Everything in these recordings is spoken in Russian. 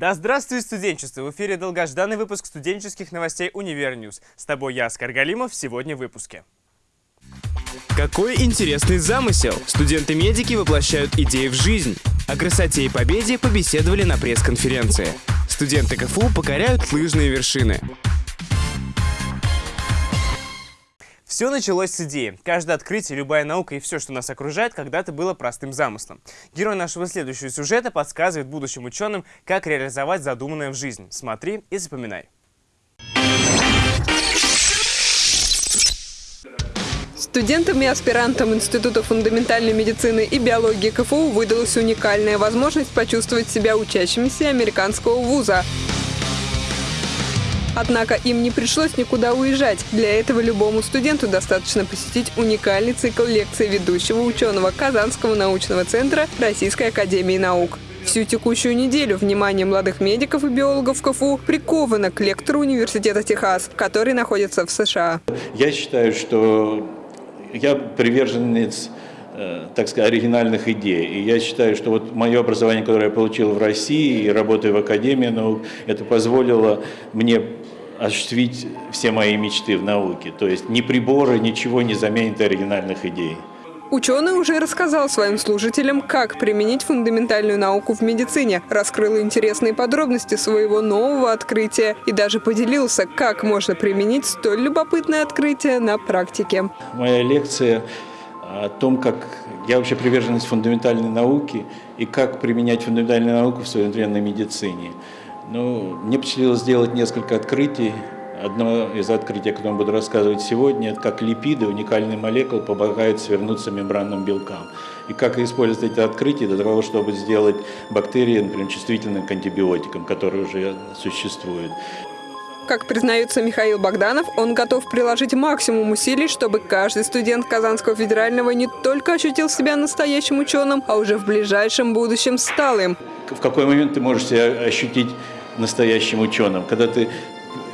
Да здравствует студенчество! В эфире долгожданный выпуск студенческих новостей «UniverNews». С тобой я, Оскар Галимов, сегодня в выпуске. Какой интересный замысел! Студенты-медики воплощают идеи в жизнь. О красоте и победе побеседовали на пресс-конференции. Студенты КФУ покоряют лыжные вершины. Все началось с идеи. Каждое открытие, любая наука и все, что нас окружает, когда-то было простым замыслом. Герой нашего следующего сюжета подсказывает будущим ученым, как реализовать задуманное в жизнь. Смотри и запоминай. Студентам и аспирантам Института фундаментальной медицины и биологии КФУ выдалась уникальная возможность почувствовать себя учащимися американского вуза. Однако им не пришлось никуда уезжать. Для этого любому студенту достаточно посетить уникальный цикл лекций ведущего ученого Казанского научного центра Российской академии наук. Всю текущую неделю внимание молодых медиков и биологов КФУ приковано к лектору Университета Техас, который находится в США. Я считаю, что я приверженец э, так сказать, оригинальных идей. И я считаю, что вот мое образование, которое я получил в России и работая в Академии наук, это позволило мне осуществить все мои мечты в науке. То есть ни приборы, ничего не заменит оригинальных идей. Ученый уже рассказал своим служителям, как применить фундаментальную науку в медицине, раскрыл интересные подробности своего нового открытия и даже поделился, как можно применить столь любопытное открытие на практике. Моя лекция о том, как я вообще приверженность фундаментальной науки и как применять фундаментальную науку в современной медицине. Ну, мне посчастливилось сделать несколько открытий. Одно из открытий, о котором буду рассказывать сегодня, это как липиды, уникальные молекулы, помогают свернуться мембранным белкам. И как использовать эти открытия для того, чтобы сделать бактерии, например, чувствительными к антибиотикам, которые уже существуют. Как признается Михаил Богданов, он готов приложить максимум усилий, чтобы каждый студент Казанского федерального не только ощутил себя настоящим ученым, а уже в ближайшем будущем стал им. В какой момент ты можешь себя ощутить настоящим ученым, когда ты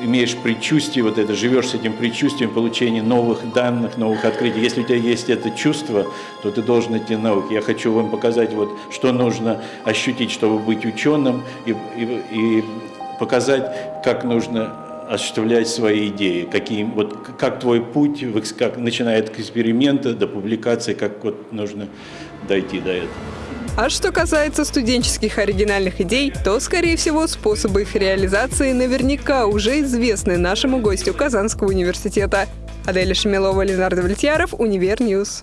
имеешь предчувствие, вот это, живешь с этим предчувствием получения новых данных, новых открытий. Если у тебя есть это чувство, то ты должен идти в науку. Я хочу вам показать, вот, что нужно ощутить, чтобы быть ученым, и, и, и показать, как нужно осуществлять свои идеи, какие, вот, как твой путь, как, начиная от эксперимента до публикации, как вот нужно дойти до этого. А что касается студенческих оригинальных идей, то, скорее всего, способы их реализации наверняка уже известны нашему гостю Казанского университета. Аделя Шамилова, Ленардо Вальтьяров, UniverNews.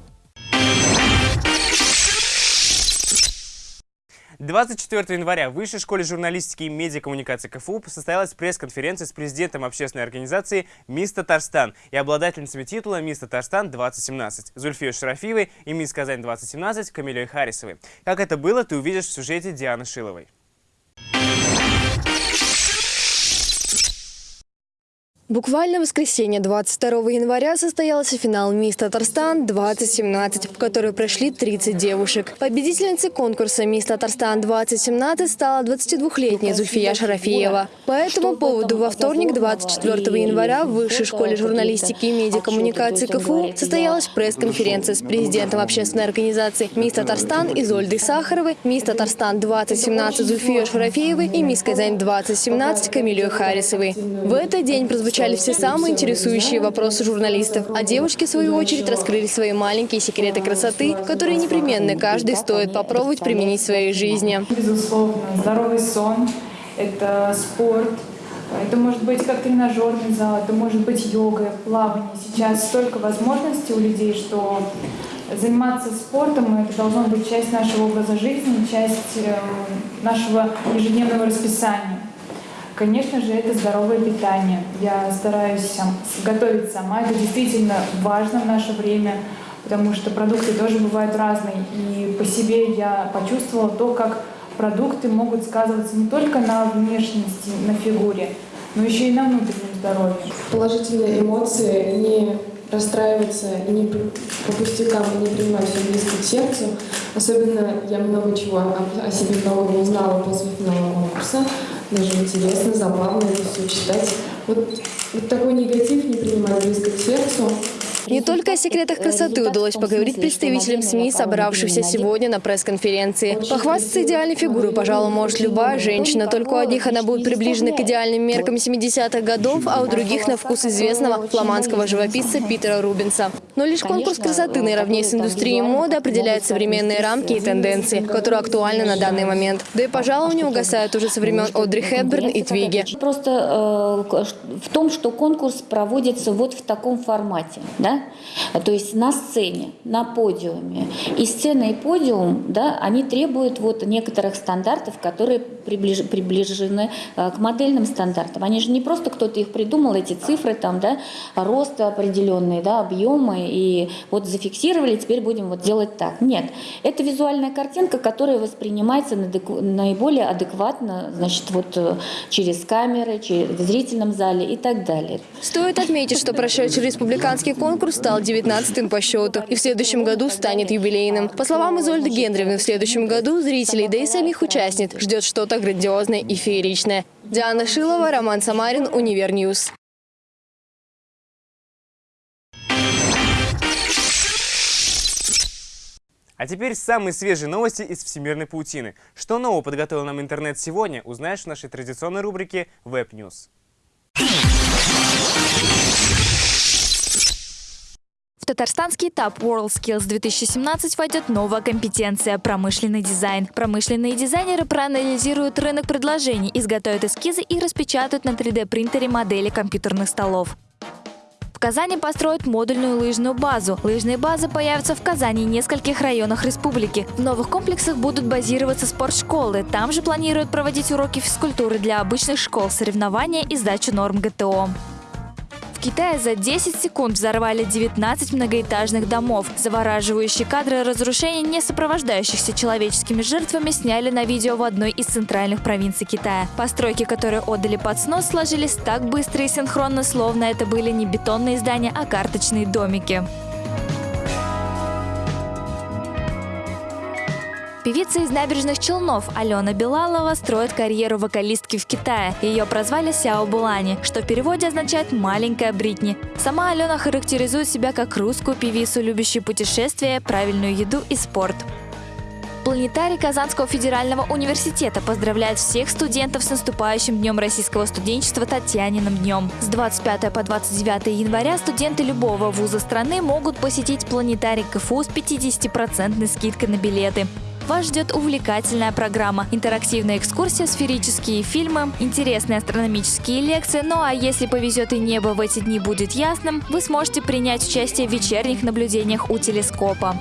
24 января в Высшей школе журналистики и медиакоммуникации КФУ состоялась пресс-конференция с президентом общественной организации «Мисс Татарстан» и обладательницами титула «Мисс Татарстан-2017» Зульфией Шарафиевой и «Мисс Казань-2017» Камилей Харисовой. Как это было, ты увидишь в сюжете Дианы Шиловой. Буквально в воскресенье 22 января состоялся финал «Мисс Татарстан-2017», в который прошли 30 девушек. Победительницей конкурса «Мисс Татарстан-2017» стала 22-летняя Зульфия Шарафиева. По этому поводу во вторник 24 января в Высшей школе журналистики и медиакоммуникации КФУ состоялась пресс-конференция с президентом общественной организации «Мисс Татарстан» Изольдой Сахаровой, «Мисс Татарстан-2017» Зульфией Шарафеевой и «Мисс Казань-2017» Камилей Харисовой. В этот день прозвучали изучали все самые интересующие вопросы журналистов, а девушки, в свою очередь, раскрыли свои маленькие секреты красоты, которые непременно каждый стоит попробовать применить в своей жизни. Безусловно, здоровый сон – это спорт, это может быть как тренажерный зал, это может быть йога, плавание. Сейчас столько возможностей у людей, что заниматься спортом – это должно быть часть нашего образа жизни, часть э, нашего ежедневного расписания. Конечно же, это здоровое питание. Я стараюсь готовить сама. Это действительно важно в наше время, потому что продукты тоже бывают разные. И по себе я почувствовала то, как продукты могут сказываться не только на внешности, на фигуре, но еще и на внутреннем здоровье. Положительные эмоции, не расстраиваться не по пустякам не принимать все близко к сердцу. Особенно я много чего о, себе нового узнала после финала конкурса даже интересно, забавно это все читать. Вот, вот такой негатив не принимать близко к сердцу, Не только о секретах красоты удалось поговорить представителям СМИ, собравшихся сегодня на пресс-конференции. Похвастаться идеальной фигурой, пожалуй, может любая женщина. Только у одних она будет приближена к идеальным меркам 70-х годов, а у других на вкус известного фламандского живописца Питера Рубинса. Но лишь конкурс красоты наравне с индустрией моды определяет современные рамки и тенденции, которые актуальны на данный момент. Да и, пожалуй, не угасают уже со времен Одри Хепберн и Твиги. Просто э, в том, что конкурс проводится вот в таком формате, да, то есть на сцене, на подиуме. И сцена и подиум, да, они требуют вот некоторых стандартов, которые приближ, приближены э, к модельным стандартам. Они же не просто кто-то их придумал, эти цифры там, да, рост определенные, да, объемы, и вот зафиксировали, теперь будем вот делать так. Нет, это визуальная картинка, которая воспринимается наиболее адекватно, значит, вот э, через камеры, через, в зрительном зале и так далее. Стоит отметить, что прошедший республиканский конкурс стал 19-м по счету и в следующем году станет юбилейным. По словам Изольды Гендревны, в следующем году зрителей, да и самих участниц ждет что-то грандиозное и фееричное. Диана Шилова, Роман Самарин, UniverNews. А теперь самые свежие новости из всемирной паутины. Что нового подготовил нам интернет сегодня, узнаешь в нашей традиционной рубрике Web News. Татарстанский этап WorldSkills 2017 войдет новая компетенция – промышленный дизайн. Промышленные дизайнеры проанализируют рынок предложений, изготовят эскизы и распечатают на 3D-принтере модели компьютерных столов. В Казани построят модульную лыжную базу. Лыжные базы появятся в Казани и нескольких районах республики. В новых комплексах будут базироваться спортшколы. Там же планируют проводить уроки физкультуры для обычных школ, соревнования и сдачу норм ГТО. Китае за 10 секунд взорвали 19 многоэтажных домов. Завораживающие кадры разрушений, не сопровождающихся человеческими жертвами, сняли на видео в одной из центральных провинций Китая. Постройки, которые отдали под снос, сложились так быстро и синхронно, словно это были не бетонные здания, а карточные домики. Певица из набережных Челнов Алена Белалова строит карьеру вокалистки в Китае. Ее прозвали Сяо Булани, что в переводе означает «маленькая Бритни». Сама Алена характеризует себя как русскую певицу, любящую путешествия, правильную еду и спорт. Планетарий Казанского федерального университета поздравляет всех студентов с наступающим Днем российского студенчества Татьяниным днем. С 25 по 29 января студенты любого вуза страны могут посетить планетарий КФУ с 50% скидкой на билеты. Вас ждет увлекательная программа, интерактивная экскурсия, сферические фильмы, интересные астрономические лекции. Ну а если повезет и небо в эти дни будет ясным, вы сможете принять участие в вечерних наблюдениях у телескопа.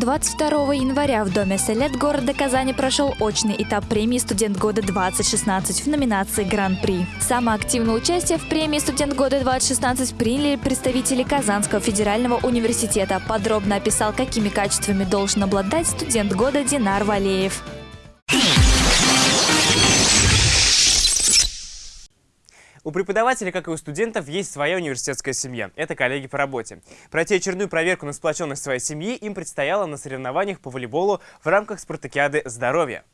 22 января в Доме Селет города Казани прошел очный этап премии «Студент года-2016» в номинации «Гран-при». Самое активное участие в премии «Студент года-2016» приняли представители Казанского федерального университета. Подробно описал, какими качествами должен обладать студент года Динар Валеев. У преподавателей, как и у студентов, есть своя университетская семья. Это коллеги по работе. Пройти очередную проверку на сплоченность своей семьи им предстояло на соревнованиях по волейболу в рамках спартакиады здоровья.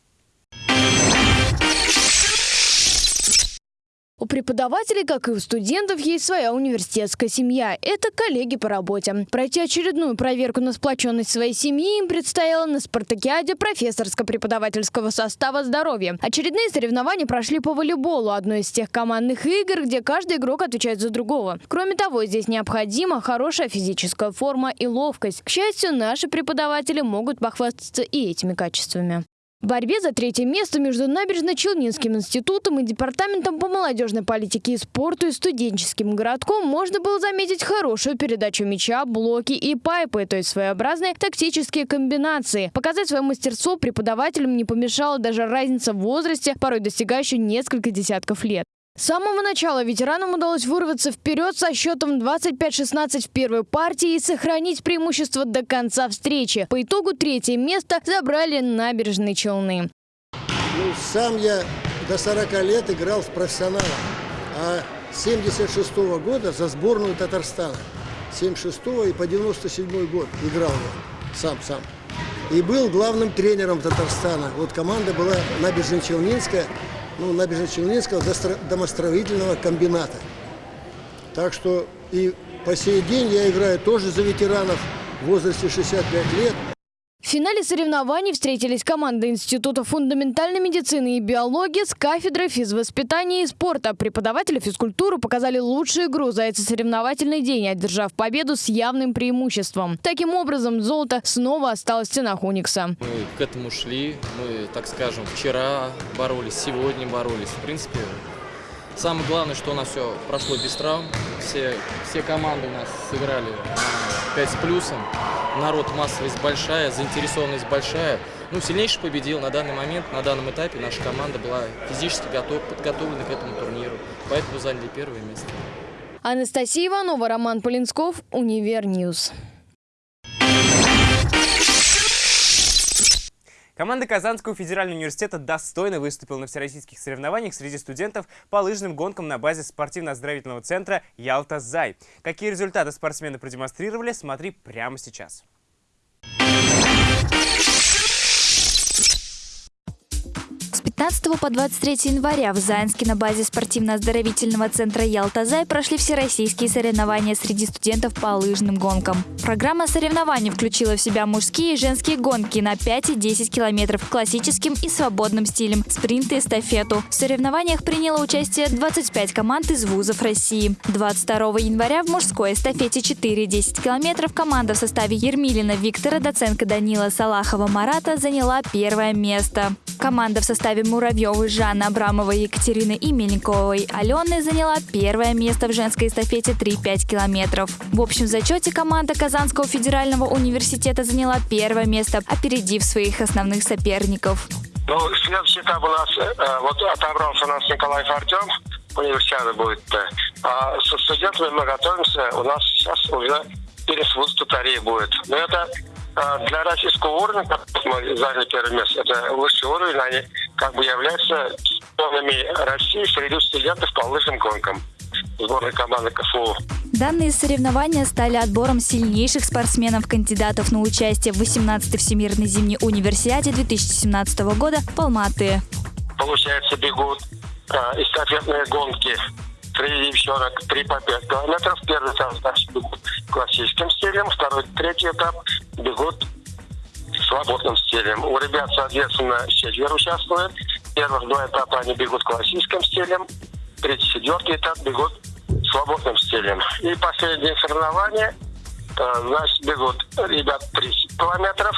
У преподавателей, как и у студентов, есть своя университетская семья. Это коллеги по работе. Пройти очередную проверку на сплоченность своей семьи им предстояло на спартакиаде профессорско-преподавательского состава здоровья. Очередные соревнования прошли по волейболу, одной из тех командных игр, где каждый игрок отвечает за другого. Кроме того, здесь необходима хорошая физическая форма и ловкость. К счастью, наши преподаватели могут похвастаться и этими качествами. В борьбе за третье место между Набережно-Челнинским институтом и Департаментом по молодежной политике и спорту и студенческим городком можно было заметить хорошую передачу мяча, блоки и пайпы, то есть своеобразные тактические комбинации. Показать свое мастерство преподавателям не помешала даже разница в возрасте, порой достигающая несколько десятков лет. С самого начала ветеранам удалось вырваться вперед со счетом 25-16 в первой партии и сохранить преимущество до конца встречи. По итогу третье место забрали набережные Челны. Ну, сам я до 40 лет играл в профессионалах, а 76 -го года за сборную Татарстана. 76 и по 97 год играл я сам-сам. И был главным тренером Татарстана. Вот команда была набережно-челнинская ну, набережно-Челнинского домостроительного комбината. Так что и По сей день я играю тоже за ветеранов в возрасте 65 лет. В финале соревнований встретились команды Института фундаментальной медицины и биологии с кафедрой физвоспитания и спорта. Преподаватели физкультуры показали лучшую игру за этот соревновательный день, одержав победу с явным преимуществом. Таким образом, золото снова осталось в стенах Уникса. Мы к этому шли, мы, так скажем, вчера боролись, сегодня боролись. В принципе, самое главное, что у нас все прошло без травм. Все, все команды у нас сыграли 5 с плюсом народ массовость большая, заинтересованность большая. Ну, сильнейший победил на данный момент, на данном этапе наша команда была физически готов, подготовлена к этому турниру, поэтому заняли первое место. Анастасия Иванова, Роман Полинсков, Univer News. Команда Казанского федерального университета достойно выступила на всероссийских соревнованиях среди студентов по лыжным гонкам на базе спортивно-оздоровительного центра «Ялта-Зай». Какие результаты спортсмены продемонстрировали, смотри прямо сейчас. 15 по 23 января в Заинске на базе спортивно-оздоровительного центра «Ялтазай» прошли всероссийские соревнования среди студентов по лыжным гонкам. Программа соревнований включила в себя мужские и женские гонки на 5 и 10 километров классическим и свободным стилем, спринт и эстафету. В соревнованиях приняло участие 25 команд из вузов России. 22 января в мужской эстафете 4-10 километров команда в составе Ермилина Виктора, Доценко Данила Салахова Марата заняла первое место. Команда в составе Муравьевой Жанны Абрамовой, Екатерины и Мельниковой Алены заняла первое место в женской эстафете 3-5 километров. В общем зачете команда Казанского федерального университета заняла первое место, опередив своих основных соперников. Ну, следующий этап у нас, э, вот отобрался у нас Николай Артем, универсиада будет. А со студентами мы готовимся, у нас сейчас уже пересвуз Татарии будет. Но это для российского уровня, как мы заняли первое место, это высший уровень, они как бы являются чемпионами России среди студентов по лыжным гонкам сборной команды КФУ. Данные соревнования стали отбором сильнейших спортсменов-кандидатов на участие в 18-й Всемирной зимней универсиаде 2017 года в Алматы. Получается, бегут эстафетные гонки три девчонок, три по пять километров. Первый этап значит, бегут классическим стилем, второй, третий этап бегут свободным стилем. У ребят, соответственно, четверо участвуют. Первых два этапа они бегут классическим стилем, третий, четвертый этап бегут свободным стилем. И последние соревнования, э, значит, бегут ребят 30 километров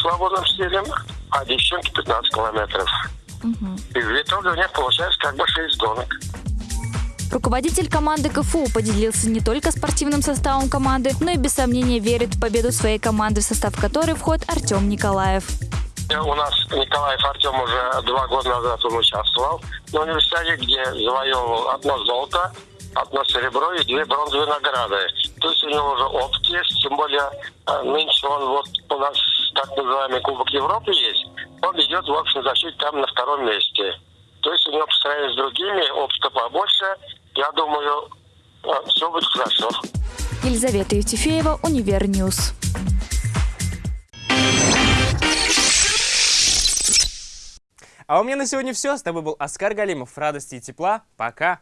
свободным стилем, а девчонки 15 километров. Угу. И в итоге у них получается как бы 6 гонок. Руководитель команды КФУ поделился не только спортивным составом команды, но и без сомнения верит в победу своей команды, в состав которой входит Артем Николаев. У нас Николаев Артем уже два года назад он участвовал на универсиаде, где завоевывал одно золото, одно серебро и две бронзовые награды. То есть у него уже опыт есть, тем более э, нынче он вот у нас так называемый Кубок Европы есть, он идет в общем зачете там на втором месте. То есть у него по сравнению с другими опыта побольше. Я думаю, а, все будет хорошо. Елизавета Евтефеева, Univer News. А у меня на сегодня все. С тобой был Оскар Галимов. Радости и тепла. Пока.